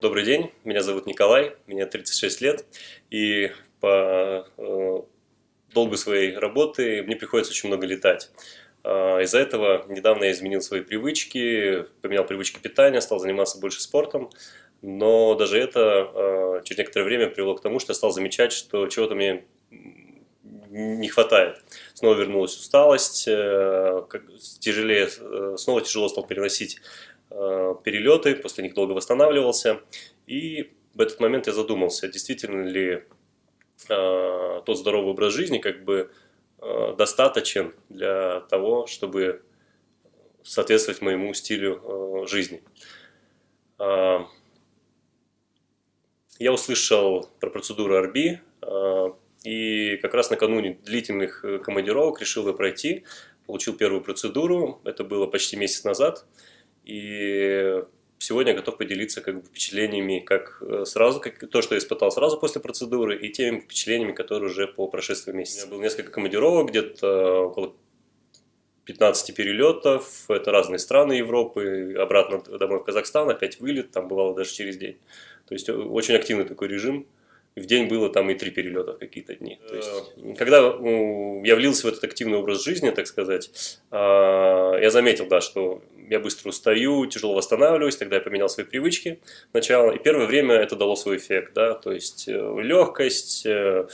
Добрый день, меня зовут Николай, мне 36 лет, и по э, долгу своей работы мне приходится очень много летать. Э, Из-за этого недавно я изменил свои привычки, поменял привычки питания, стал заниматься больше спортом, но даже это э, через некоторое время привело к тому, что я стал замечать, что чего-то мне не хватает. Снова вернулась усталость, э, тяжелее, э, снова тяжело стал переносить перелеты, после них долго восстанавливался. И в этот момент я задумался, действительно ли э, тот здоровый образ жизни как бы э, достаточен для того, чтобы соответствовать моему стилю жизни. Я услышал про процедуру RB, и как раз накануне длительных командировок решил ее пройти. Получил первую процедуру, это было почти месяц назад. И сегодня готов поделиться как бы, впечатлениями, как э, сразу, как то, что я испытал сразу после процедуры, и теми впечатлениями, которые уже по прошествии месяца. У меня было несколько командировок, где-то около 15 перелетов, это разные страны Европы, обратно домой в Казахстан, опять вылет, там бывало даже через день. То есть очень активный такой режим в день было там и три перелета в какие-то дни. То есть, когда я влился в этот активный образ жизни, так сказать, а, я заметил, да, что я быстро устаю, тяжело восстанавливаюсь, тогда я поменял свои привычки сначала, и первое время это дало свой эффект, да, то есть э, легкость, э,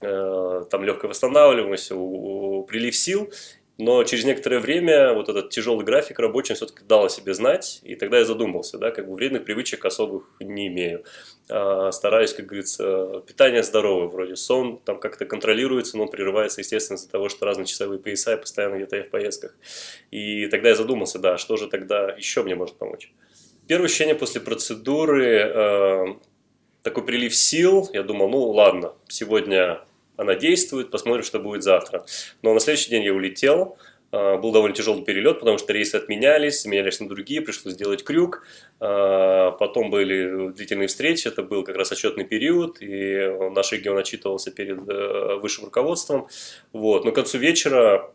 э, там легкая восстанавливаемость, прилив сил, но через некоторое время вот этот тяжелый график рабочий все-таки дал о себе знать, и тогда я задумался, да, как бы вредных привычек особых не имею. А, стараюсь, как говорится, питание здоровое, вроде сон там как-то контролируется, но прерывается, естественно, из-за того, что разные часовые пояса, и постоянно где-то я в поездках. И тогда я задумался, да, что же тогда еще мне может помочь. Первое ощущение после процедуры, э, такой прилив сил, я думал, ну ладно, сегодня она действует, посмотрим, что будет завтра. Но на следующий день я улетел, а, был довольно тяжелый перелет, потому что рейсы отменялись, менялись на другие, пришлось сделать крюк. А, потом были длительные встречи, это был как раз отчетный период, и наш регион отчитывался перед э, высшим руководством. Вот. Но к концу вечера,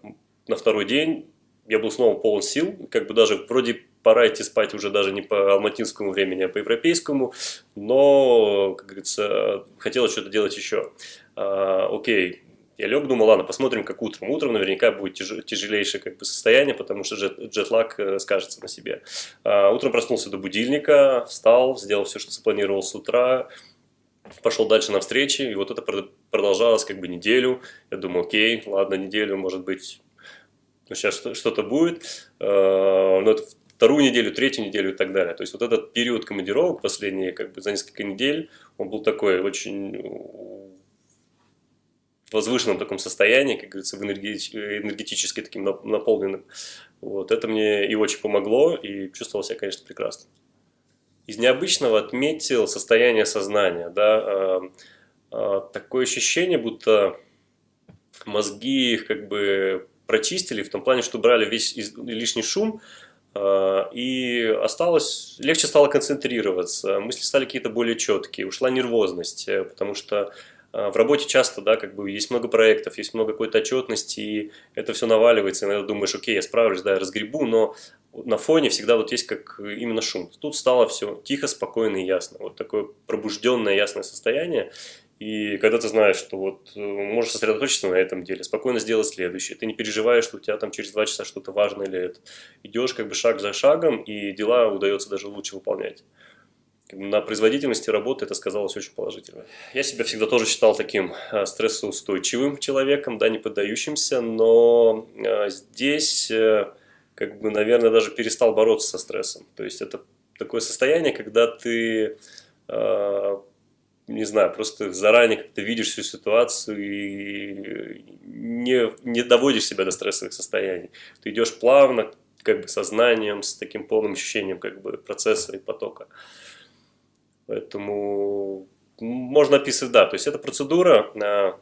на второй день, я был снова полон сил, как бы даже вроде пора идти спать уже даже не по алматинскому времени, а по европейскому, но, как говорится, хотелось что-то делать еще. А, окей, я лег, думал, ладно, посмотрим, как утром. Утром наверняка будет тяж, тяжелейшее как бы, состояние, потому что джет, джетлаг э, скажется на себе. А, утром проснулся до будильника, встал, сделал все, что запланировал с утра, пошел дальше на встречи, и вот это продолжалось как бы неделю. Я думаю, окей, ладно, неделю, может быть, ну, сейчас что-то будет. А, но это вторую неделю, третью неделю и так далее. То есть вот этот период командировок, последние как бы за несколько недель, он был такой очень возвышенном таком состоянии, как говорится, в энергетически таким наполненным. Вот, это мне и очень помогло, и чувствовал себя, конечно, прекрасно. Из необычного отметил состояние сознания. Да, э, э, такое ощущение, будто мозги их как бы прочистили, в том плане, что брали весь лишний шум, э, и осталось, легче стало концентрироваться, мысли стали какие-то более четкие, ушла нервозность, потому что а, в работе часто, да, как бы есть много проектов, есть много какой-то отчетности, и это все наваливается, и иногда думаешь, окей, я справлюсь, да, я разгребу, но на фоне всегда вот есть как именно шум. Тут стало все тихо, спокойно и ясно. Вот такое пробужденное, ясное состояние. И когда ты знаешь, что вот э, можешь сосредоточиться на этом деле, спокойно сделать следующее, ты не переживаешь, что у тебя там через два часа что-то важное или это. Идешь как бы шаг за шагом, и дела удается даже лучше выполнять на производительности работы это сказалось очень положительно. Я себя всегда тоже считал таким э, стрессоустойчивым человеком, да, не поддающимся, но э, здесь, как бы, наверное, даже перестал бороться со стрессом. То есть это такое состояние, когда ты, не знаю, просто заранее как-то видишь всю ситуацию и не, не доводишь себя до стрессовых состояний. Ты идешь плавно, как бы сознанием, с таким полным ощущением как бы процесса и потока. Поэтому можно описывать, да, то есть эта процедура на,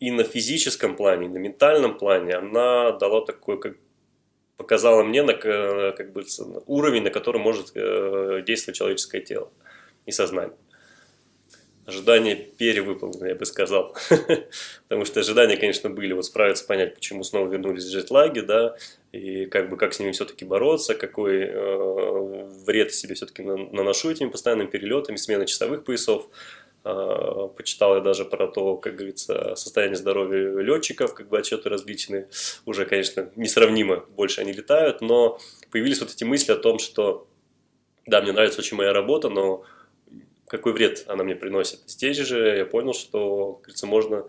и на физическом плане, и на ментальном плане, она дала такой, как показала мне на, как бы, уровень, на котором может э, действовать человеческое тело и сознание. Ожидания перевыполнены, я бы сказал. Потому что ожидания, конечно, были вот справиться, понять, почему снова вернулись джетлаги, да, и как бы как с ними все-таки бороться, какой э, вред себе все-таки наношу этими постоянными перелетами, сменой часовых поясов. Э, почитал я даже про то, как говорится, состояние здоровья летчиков, как бы отчеты различные, уже, конечно, несравнимо больше они летают, но появились вот эти мысли о том, что да, мне нравится очень моя работа, но какой вред она мне приносит. Здесь же я понял, что, как можно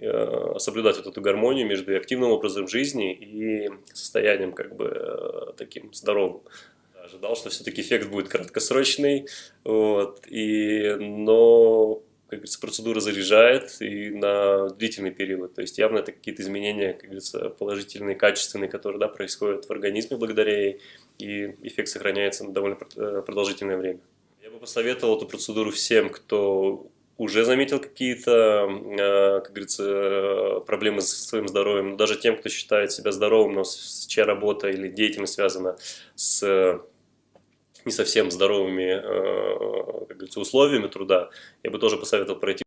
Э, соблюдать вот эту гармонию между активным образом жизни и состоянием как бы э, таким здоровым. Ожидал, что все-таки эффект будет краткосрочный, вот, и, но, как говорится, процедура заряжает и на длительный период. То есть явно это какие-то изменения, как говорится, положительные, качественные, которые да, происходят в организме благодаря ей, и эффект сохраняется на довольно э, продолжительное время. Бы посоветовал эту процедуру всем, кто уже заметил какие-то, э, как говорится, проблемы с своим здоровьем. Даже тем, кто считает себя здоровым, но чья работа или деятельность связана с не совсем здоровыми, э, как говорится, условиями труда, я бы тоже посоветовал пройти